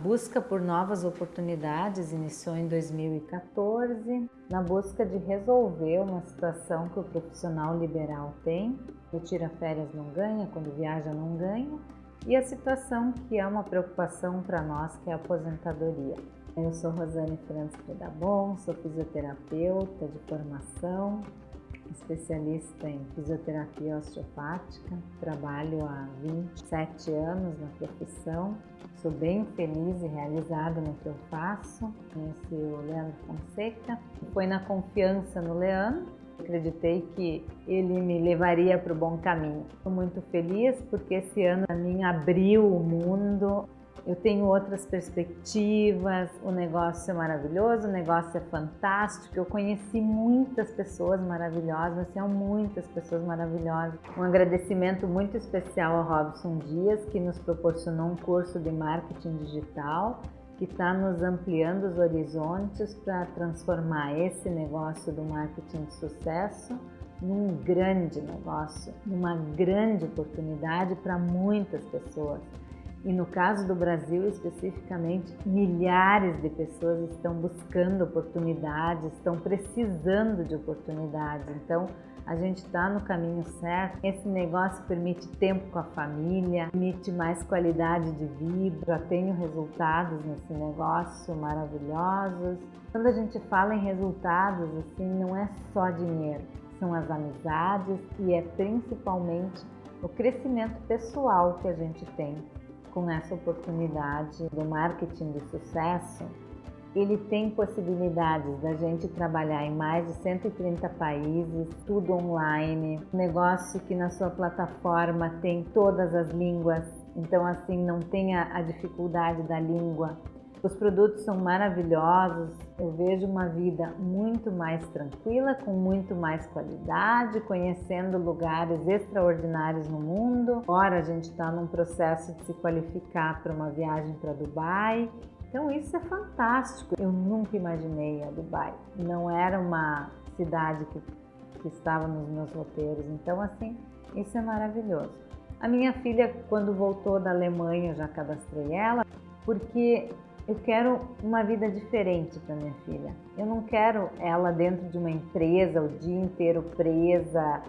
Busca por novas oportunidades iniciou em 2014, na busca de resolver uma situação que o profissional liberal tem, o tira férias não ganha, quando viaja não ganha, e a situação que é uma preocupação para nós, que é a aposentadoria. Eu sou Rosane Franz Predabon, sou fisioterapeuta de formação, especialista em fisioterapia osteopática, trabalho há 27 anos na profissão, sou bem feliz e realizada no que eu faço. Conheci o Leandro Fonseca, foi na confiança no Leandro, acreditei que ele me levaria para o bom caminho. Estou muito feliz porque esse ano a mim abriu o mundo eu tenho outras perspectivas, o negócio é maravilhoso, o negócio é fantástico, eu conheci muitas pessoas maravilhosas, são muitas pessoas maravilhosas. Um agradecimento muito especial ao Robson Dias, que nos proporcionou um curso de marketing digital, que está nos ampliando os horizontes para transformar esse negócio do marketing de sucesso num grande negócio, numa grande oportunidade para muitas pessoas. E no caso do Brasil especificamente, milhares de pessoas estão buscando oportunidades, estão precisando de oportunidades. Então, a gente está no caminho certo. Esse negócio permite tempo com a família, permite mais qualidade de vida. Já tenho resultados nesse negócio maravilhosos. Quando a gente fala em resultados, assim, não é só dinheiro, são as amizades e é principalmente o crescimento pessoal que a gente tem com essa oportunidade do marketing de sucesso, ele tem possibilidades da gente trabalhar em mais de 130 países, tudo online, negócio que na sua plataforma tem todas as línguas, então assim não tem a dificuldade da língua os produtos são maravilhosos, eu vejo uma vida muito mais tranquila, com muito mais qualidade, conhecendo lugares extraordinários no mundo. Agora a gente está num processo de se qualificar para uma viagem para Dubai. Então isso é fantástico. Eu nunca imaginei a Dubai. Não era uma cidade que, que estava nos meus roteiros. Então assim, isso é maravilhoso. A minha filha, quando voltou da Alemanha, eu já cadastrei ela, porque eu quero uma vida diferente para minha filha. Eu não quero ela dentro de uma empresa o dia inteiro presa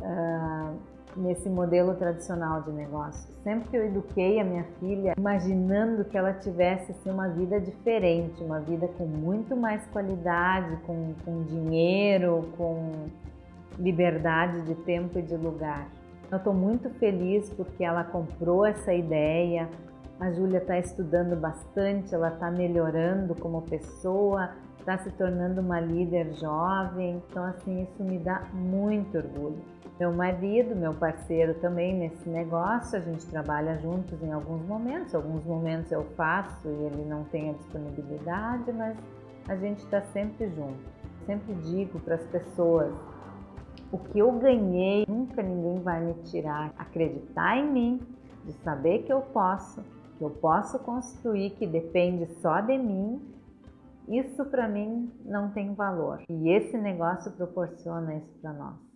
uh, nesse modelo tradicional de negócio. Sempre que eu eduquei a minha filha, imaginando que ela tivesse assim, uma vida diferente, uma vida com muito mais qualidade, com, com dinheiro, com liberdade de tempo e de lugar. Eu estou muito feliz porque ela comprou essa ideia, a Júlia está estudando bastante, ela está melhorando como pessoa, está se tornando uma líder jovem, então assim, isso me dá muito orgulho. Meu marido, meu parceiro também nesse negócio, a gente trabalha juntos em alguns momentos, alguns momentos eu faço e ele não tem a disponibilidade, mas a gente está sempre junto. Sempre digo para as pessoas, o que eu ganhei, nunca ninguém vai me tirar. Acreditar em mim, de saber que eu posso, eu posso construir, que depende só de mim, isso para mim não tem valor. E esse negócio proporciona isso para nós.